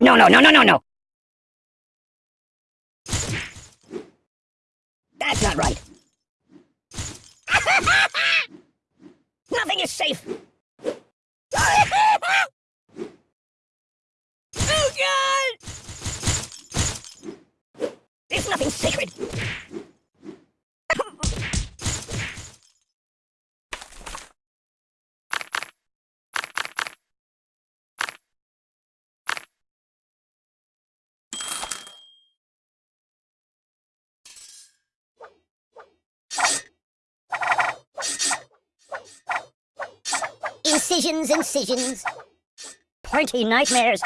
No, no, no, no, no, no. That's not right. Nothing is safe. oh, God! There's nothing sacred. Incisions, incisions. Pointy nightmares.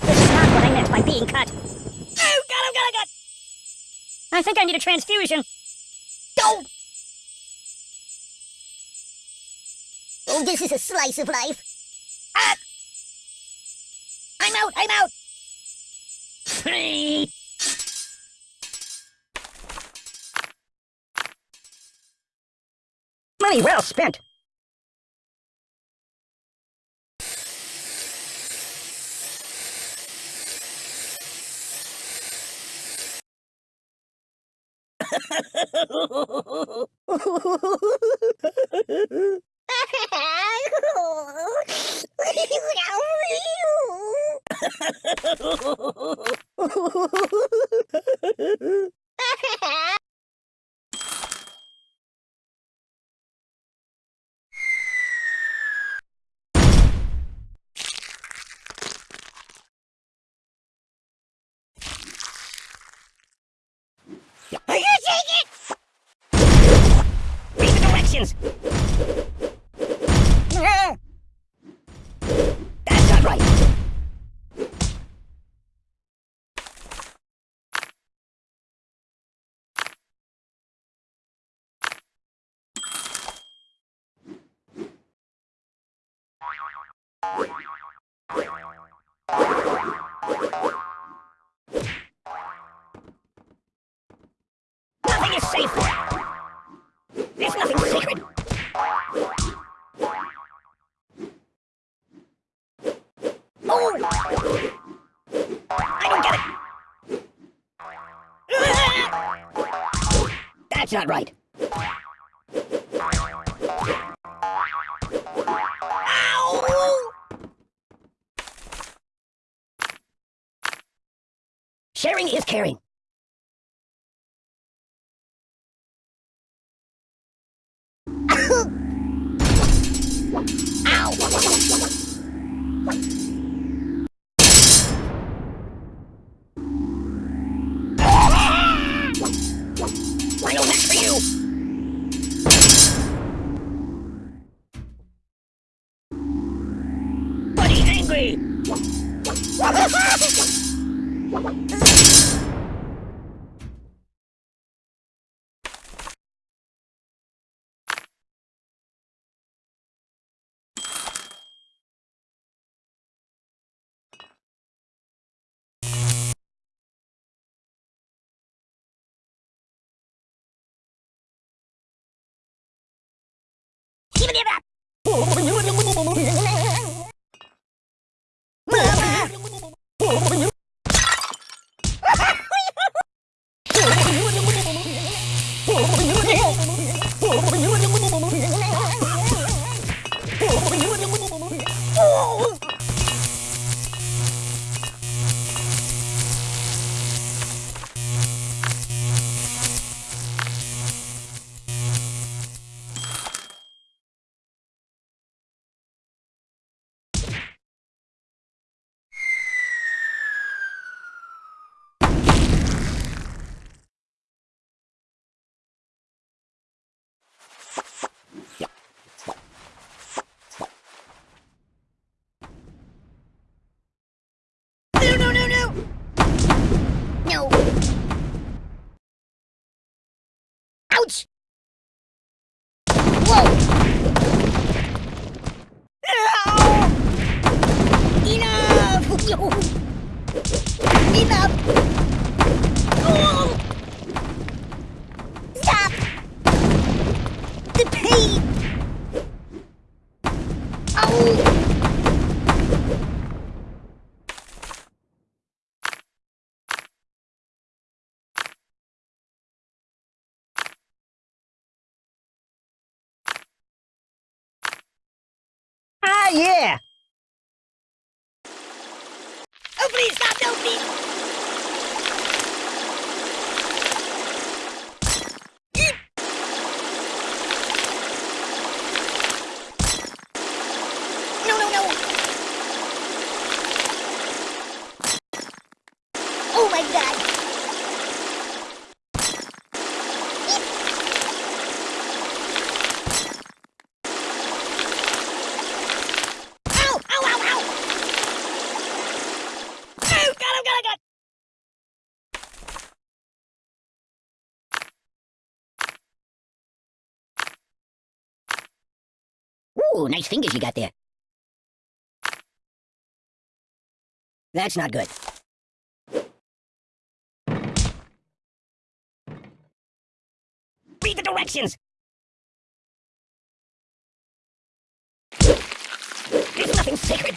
This is not what I meant by being cut. Oh, God, oh, God, oh, God! I think I need a transfusion. Oh! Oh, this is a slice of life. Ah! I'm out, I'm out! Money well spent. Are you take it? Read the. That's not right. Nothing That's not right. Sharing is caring. ぜ Give it up! Ooh, nice fingers you got there. That's not good. Read the directions! There's nothing sacred.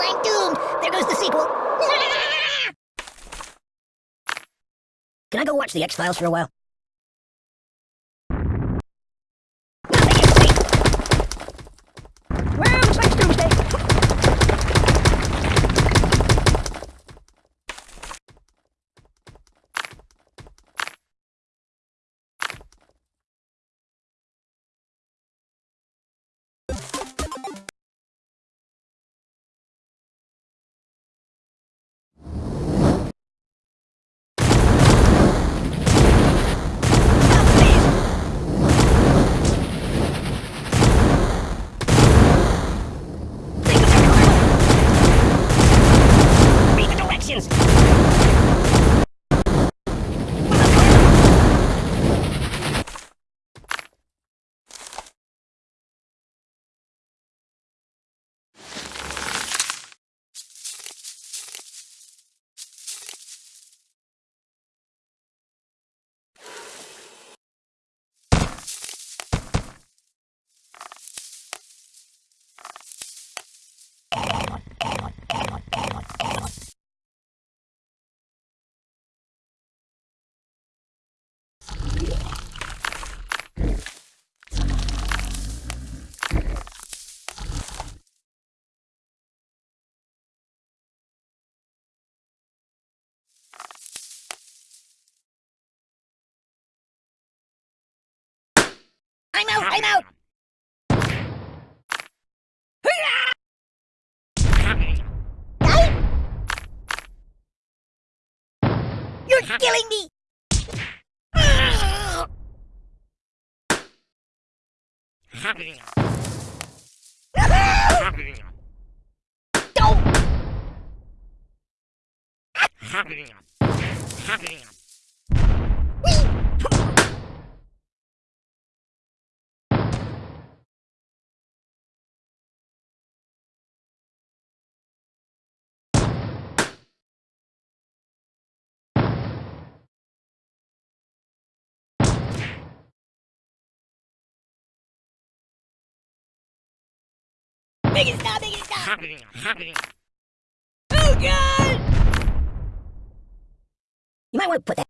I'm doomed. There goes the sequel. Can I go watch the X-Files for a while? I'm out. I'm out. You're killing me. Don't. Biggest star, biggest star! Oh, God! You might want to put that.